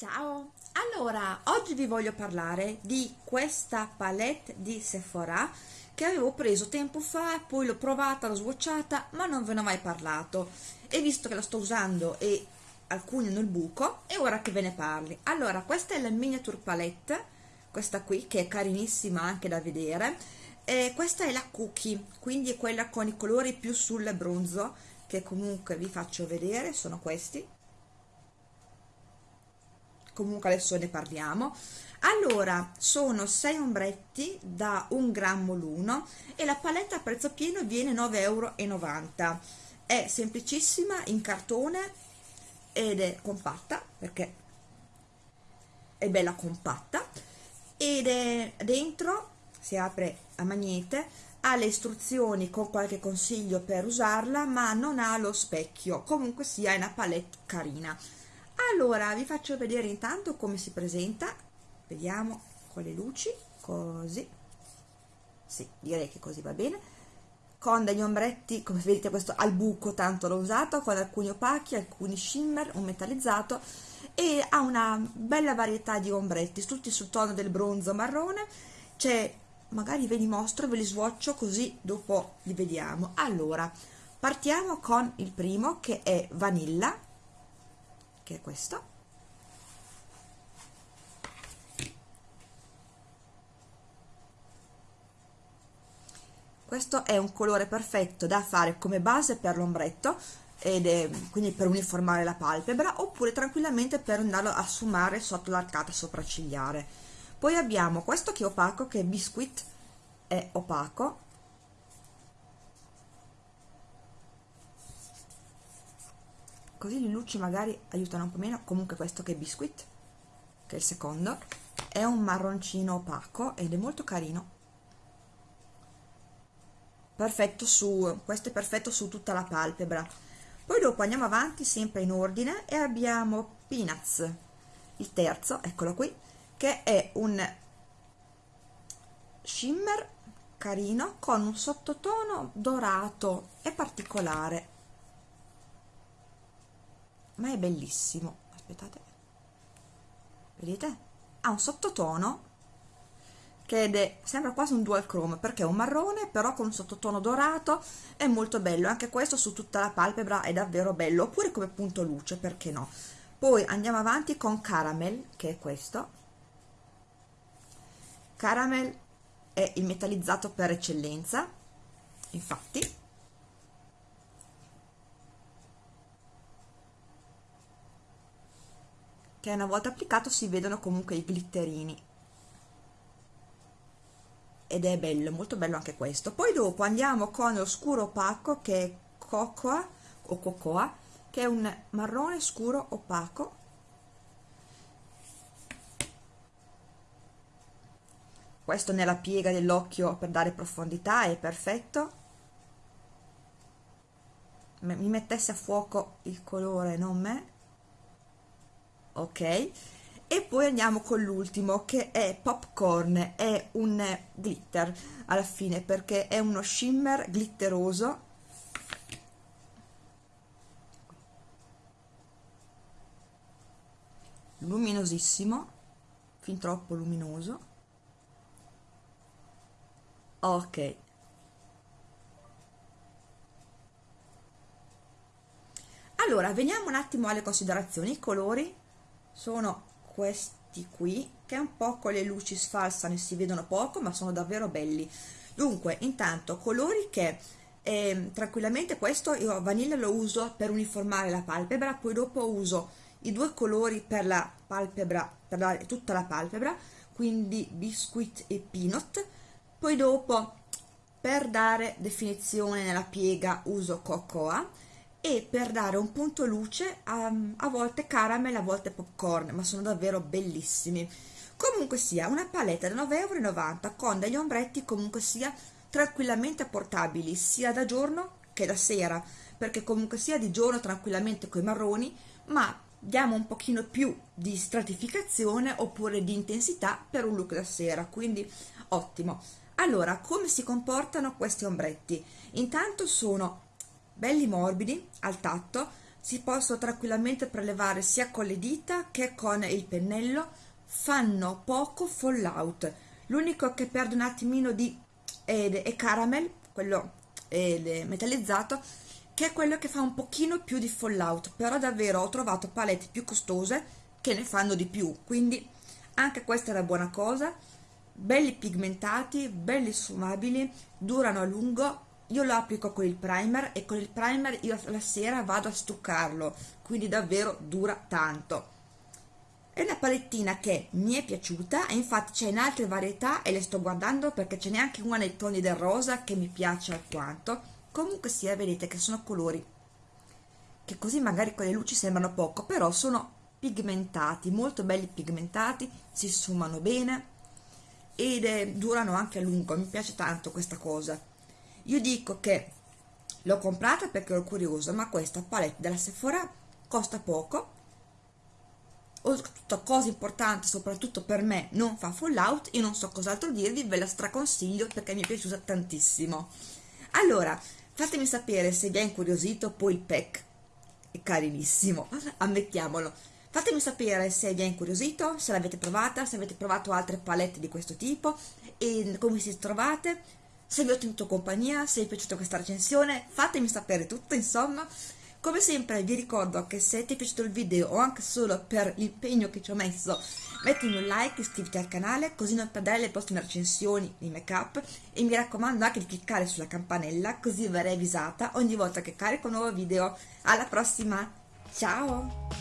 Ciao! Allora, oggi vi voglio parlare di questa palette di Sephora che avevo preso tempo fa, poi l'ho provata, l'ho swatchata, ma non ve ne ho mai parlato. E visto che la sto usando e alcuni hanno il buco, è ora che ve ne parli. Allora, questa è la miniature palette, questa qui, che è carinissima anche da vedere. E questa è la cookie, quindi è quella con i colori più sul bronzo, che comunque vi faccio vedere, sono questi comunque adesso ne parliamo. Allora sono 6 ombretti da un grammo l'uno e la paletta a prezzo pieno viene 9,90 euro è semplicissima in cartone ed è compatta perché è bella compatta ed è dentro si apre a magnete ha le istruzioni con qualche consiglio per usarla ma non ha lo specchio. Comunque sia una palette carina allora vi faccio vedere intanto come si presenta. Vediamo con le luci così. Sì direi che così va bene. Con degli ombretti come vedete questo al buco tanto l'ho usato con alcuni opachi alcuni shimmer un metallizzato e ha una bella varietà di ombretti tutti sul tono del bronzo marrone. C'è magari ve li mostro ve li swatcho così dopo li vediamo. Allora partiamo con il primo che è vanilla che è questo. Questo è un colore perfetto da fare come base per l'ombretto ed è quindi per uniformare la palpebra oppure tranquillamente per andarlo a sfumare sotto l'arcata sopraccigliare. Poi abbiamo questo che è opaco che è biscuit è opaco così le luci magari aiutano un po' meno. Comunque questo che è biscuit che è il secondo è un marroncino opaco ed è molto carino. Perfetto su questo è perfetto su tutta la palpebra. Poi dopo andiamo avanti sempre in ordine e abbiamo peanuts. Il terzo eccolo qui che è un shimmer carino con un sottotono dorato. E particolare ma è bellissimo. Aspettate. Vedete? Ha un sottotono che è, sembra quasi un dual chrome perché è un marrone però con un sottotono dorato è molto bello. Anche questo su tutta la palpebra è davvero bello oppure come punto luce perché no? Poi andiamo avanti con caramel che è questo. Caramel è il metallizzato per eccellenza infatti che una volta applicato si vedono comunque i glitterini. Ed è bello, molto bello anche questo. Poi dopo andiamo con lo scuro opaco che è cocoa o cocoa che è un marrone scuro opaco. Questo nella piega dell'occhio per dare profondità è perfetto. Mi mettesse a fuoco il colore non me ok? E poi andiamo con l'ultimo che è popcorn è un glitter alla fine perché è uno shimmer glitteroso. Luminosissimo fin troppo luminoso. Ok. Allora veniamo un attimo alle considerazioni i colori sono questi qui che un po' con le luci sfalsano e si vedono poco ma sono davvero belli. Dunque intanto colori che eh, tranquillamente questo io vaniglia lo uso per uniformare la palpebra poi dopo uso i due colori per la palpebra per la, tutta la palpebra quindi biscuit e peanut. Poi dopo per dare definizione nella piega uso cocoa e per dare un punto luce a, a volte caramel, a volte popcorn, ma sono davvero bellissimi. Comunque sia, una paletta da 9,90 euro con degli ombretti comunque sia tranquillamente portabili sia da giorno che da sera, perché comunque sia di giorno tranquillamente con i marroni, ma diamo un pochino più di stratificazione oppure di intensità per un look da sera, quindi ottimo. Allora, come si comportano questi ombretti? Intanto sono belli morbidi al tatto si possono tranquillamente prelevare sia con le dita che con il pennello fanno poco fallout. L'unico che perde un attimino di è, è caramel quello è metallizzato che è quello che fa un pochino più di fallout però davvero ho trovato palette più costose che ne fanno di più quindi anche questa è una buona cosa. Belli pigmentati belli sfumabili durano a lungo io lo applico con il primer e con il primer io la sera vado a stuccarlo quindi davvero dura tanto. È una palettina che mi è piaciuta e infatti c'è in altre varietà e le sto guardando perché c'è neanche una nei toni del rosa che mi piace alquanto. Comunque sia vedete che sono colori che così magari con le luci sembrano poco però sono pigmentati molto belli pigmentati si sfumano bene ed è, durano anche a lungo. Mi piace tanto questa cosa io dico che l'ho comprata perché ero curiosa ma questa palette della Sephora costa poco. Oltretutto cosa importante soprattutto per me non fa fallout io non so cos'altro dirvi ve la straconsiglio perché mi è piaciuta tantissimo. Allora fatemi sapere se vi è incuriosito poi il pack. È carinissimo ammettiamolo. Fatemi sapere se vi è incuriosito se l'avete provata se avete provato altre palette di questo tipo e come si trovate se vi ho tenuto compagnia, se vi è piaciuta questa recensione, fatemi sapere tutto, insomma. Come sempre vi ricordo che se ti è piaciuto il video o anche solo per l'impegno che ci ho messo, mettimi un like, iscriviti al canale così non perdere le prossime recensioni di make up e mi raccomando anche di cliccare sulla campanella così verrai avvisata ogni volta che carico un nuovo video. Alla prossima, ciao!